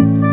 Ooh.